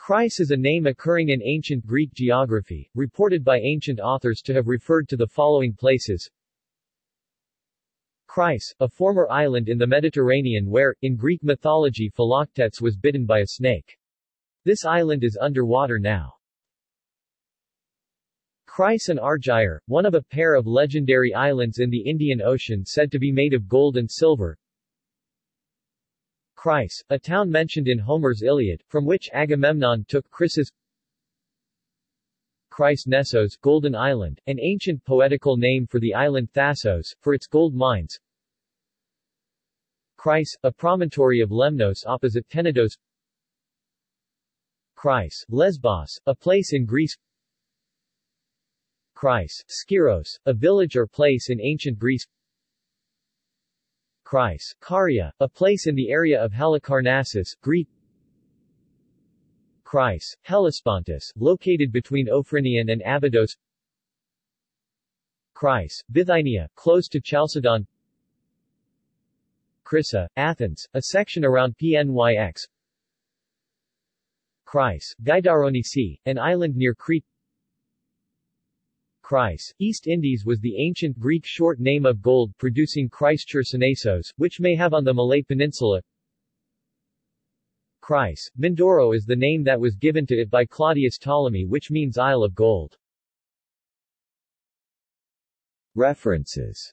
Chryse is a name occurring in ancient Greek geography, reported by ancient authors to have referred to the following places. Chryse, a former island in the Mediterranean where, in Greek mythology Philoctetes was bitten by a snake. This island is underwater now. Chryse and Argyre, one of a pair of legendary islands in the Indian Ocean said to be made of gold and silver. Chryse, a town mentioned in Homer's Iliad, from which Agamemnon took Chryses Chryse Nessos Golden Island, an ancient poetical name for the island Thasos, for its gold mines. Chryse, a promontory of Lemnos opposite Tenedos. Chryse, Lesbos, a place in Greece. Chryse, Skyros, a village or place in ancient Greece Chryse, Caria, a place in the area of Halicarnassus, Greek. Chryse, Hellespontus, located between Ophronion and Abydos. Chryse, Bithynia, close to Chalcedon. Chrysa, Athens, a section around Pnyx Chryse, Gaidouronisi, an island near Crete Chryse, East Indies was the ancient Greek short name of gold producing Chryse which may have on the Malay Peninsula. Chryse, Mindoro is the name that was given to it by Claudius Ptolemy which means Isle of Gold. References